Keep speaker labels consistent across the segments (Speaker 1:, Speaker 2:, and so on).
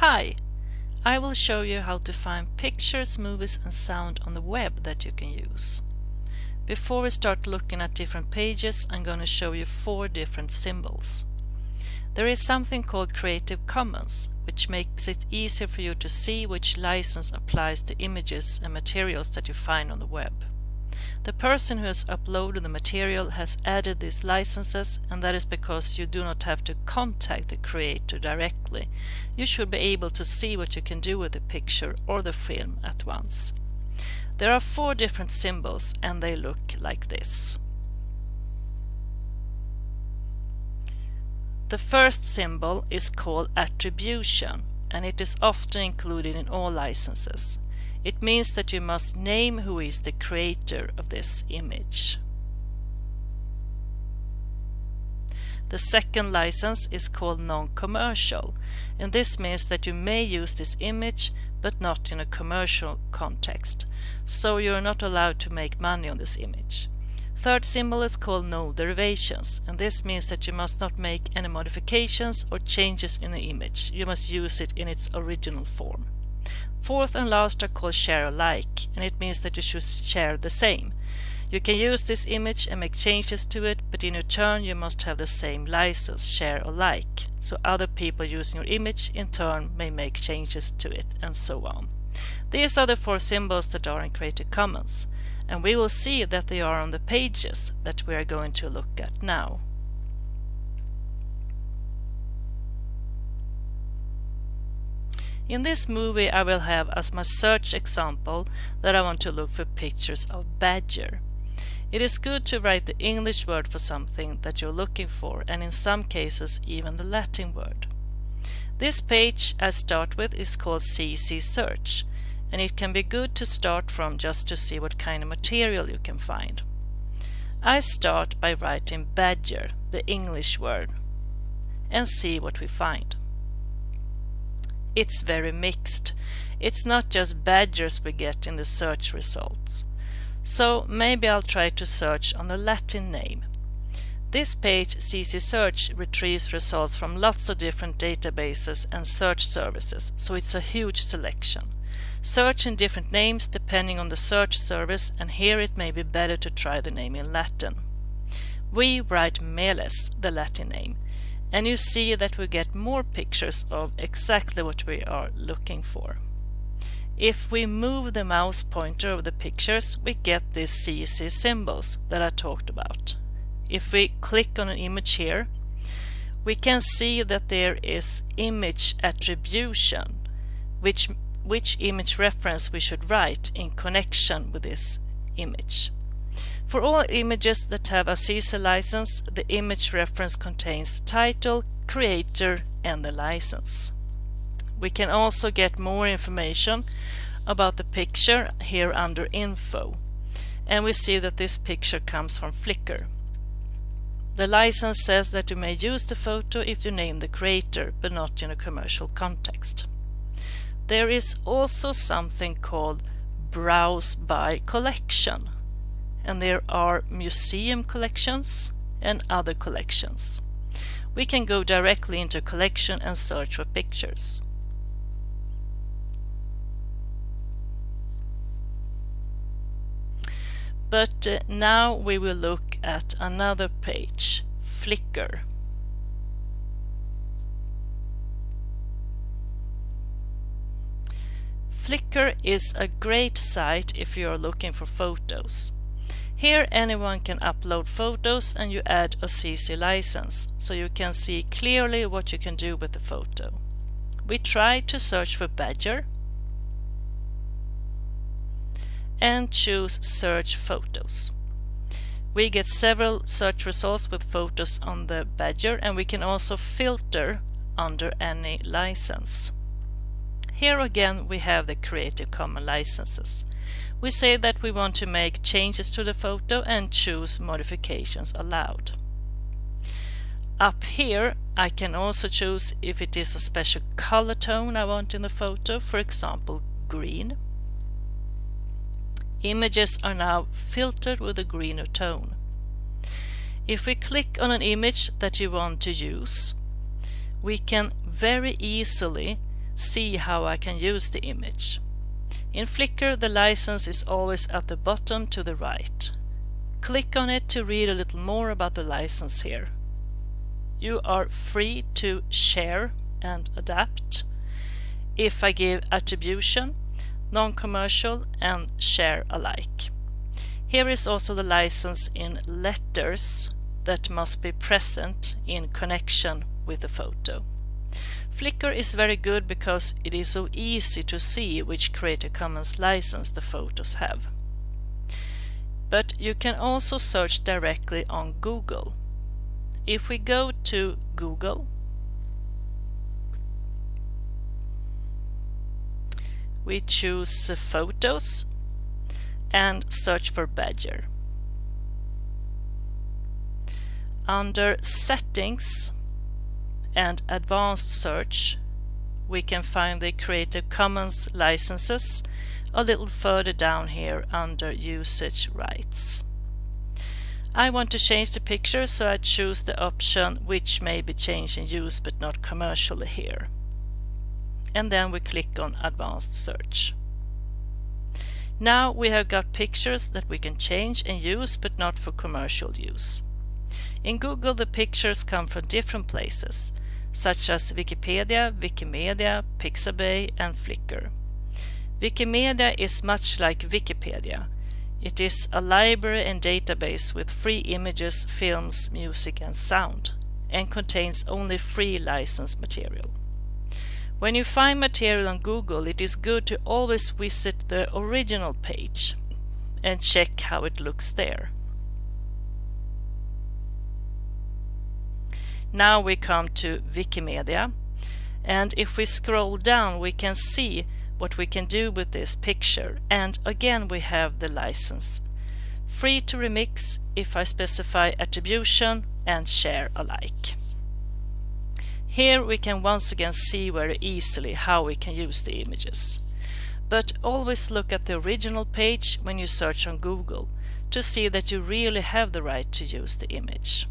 Speaker 1: Hi! I will show you how to find pictures, movies and sound on the web that you can use. Before we start looking at different pages, I'm going to show you four different symbols. There is something called Creative Commons, which makes it easier for you to see which license applies to images and materials that you find on the web. The person who has uploaded the material has added these licenses and that is because you do not have to contact the creator directly. You should be able to see what you can do with the picture or the film at once. There are four different symbols and they look like this. The first symbol is called attribution and it is often included in all licenses. It means that you must name who is the creator of this image. The second license is called non-commercial and this means that you may use this image but not in a commercial context, so you are not allowed to make money on this image. Third symbol is called no derivations and this means that you must not make any modifications or changes in the image. You must use it in its original form. Fourth and last are called share alike and it means that you should share the same. You can use this image and make changes to it but in return you must have the same license share alike so other people using your image in turn may make changes to it and so on. These are the four symbols that are in Creative Commons and we will see that they are on the pages that we are going to look at now. In this movie I will have as my search example that I want to look for pictures of badger. It is good to write the English word for something that you're looking for and in some cases even the Latin word. This page I start with is called CC Search and it can be good to start from just to see what kind of material you can find. I start by writing badger, the English word, and see what we find. It's very mixed. It's not just badgers we get in the search results. So maybe I'll try to search on the Latin name. This page, CC Search, retrieves results from lots of different databases and search services, so it's a huge selection. Search in different names depending on the search service and here it may be better to try the name in Latin. We write Meles, the Latin name, and you see that we get more pictures of exactly what we are looking for. If we move the mouse pointer over the pictures, we get these CC symbols that I talked about. If we click on an image here, we can see that there is image attribution, which which image reference we should write in connection with this image. For all images that have a CC license, the image reference contains the title, creator and the license. We can also get more information about the picture here under info and we see that this picture comes from Flickr. The license says that you may use the photo if you name the creator but not in a commercial context. There is also something called Browse by Collection and there are museum collections and other collections. We can go directly into collection and search for pictures. But uh, now we will look at another page, Flickr. Flickr is a great site if you are looking for photos. Here anyone can upload photos and you add a CC license, so you can see clearly what you can do with the photo. We try to search for badger and choose search photos. We get several search results with photos on the badger and we can also filter under any license. Here again we have the Creative Commons licenses. We say that we want to make changes to the photo and choose modifications allowed. Up here I can also choose if it is a special color tone I want in the photo, for example green. Images are now filtered with a greener tone. If we click on an image that you want to use, we can very easily see how I can use the image. In Flickr the license is always at the bottom to the right. Click on it to read a little more about the license here. You are free to share and adapt. If I give attribution, non-commercial and share alike. Here is also the license in letters that must be present in connection with the photo. Flickr is very good because it is so easy to see which Creative Commons license the photos have. But you can also search directly on Google. If we go to Google, we choose Photos and search for Badger. Under Settings, and advanced search we can find the Creative Commons licenses a little further down here under usage rights. I want to change the picture so I choose the option which may be changed in use but not commercially here. And then we click on advanced search. Now we have got pictures that we can change and use but not for commercial use. In Google the pictures come from different places such as Wikipedia, Wikimedia, Pixabay and Flickr. Wikimedia is much like Wikipedia. It is a library and database with free images, films, music and sound and contains only free licensed material. When you find material on Google it is good to always visit the original page and check how it looks there. Now we come to Wikimedia and if we scroll down we can see what we can do with this picture and again we have the license. Free to remix if I specify attribution and share alike. Here we can once again see very easily how we can use the images. But always look at the original page when you search on Google to see that you really have the right to use the image.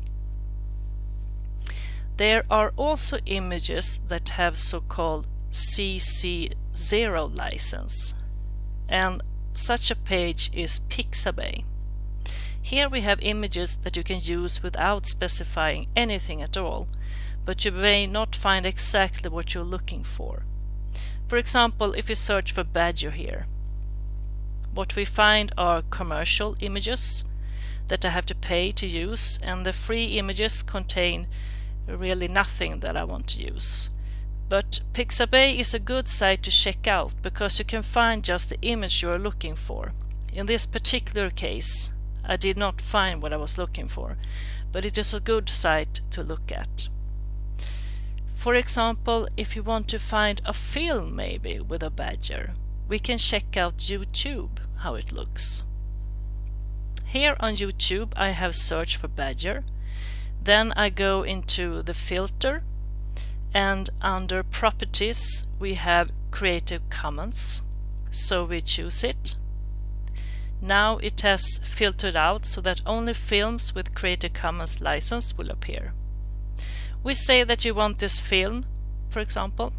Speaker 1: There are also images that have so-called CC0 license and such a page is Pixabay. Here we have images that you can use without specifying anything at all, but you may not find exactly what you're looking for. For example, if you search for Badger here, what we find are commercial images that I have to pay to use and the free images contain really nothing that I want to use. But Pixabay is a good site to check out because you can find just the image you are looking for. In this particular case I did not find what I was looking for, but it is a good site to look at. For example, if you want to find a film maybe with a badger, we can check out YouTube, how it looks. Here on YouTube I have searched for badger then I go into the filter and under properties we have Creative Commons. So we choose it. Now it has filtered out so that only films with Creative Commons license will appear. We say that you want this film, for example.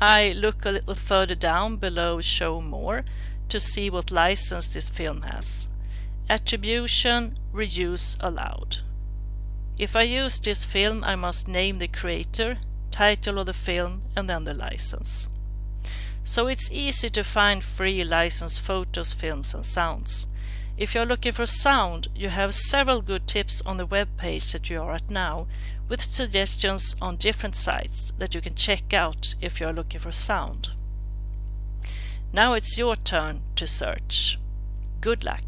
Speaker 1: I look a little further down below Show More to see what license this film has. Attribution Reuse allowed. If I use this film I must name the creator, title of the film and then the license. So it's easy to find free licensed photos, films and sounds. If you're looking for sound, you have several good tips on the web page that you are at now, with suggestions on different sites that you can check out if you're looking for sound. Now it's your turn to search. Good luck!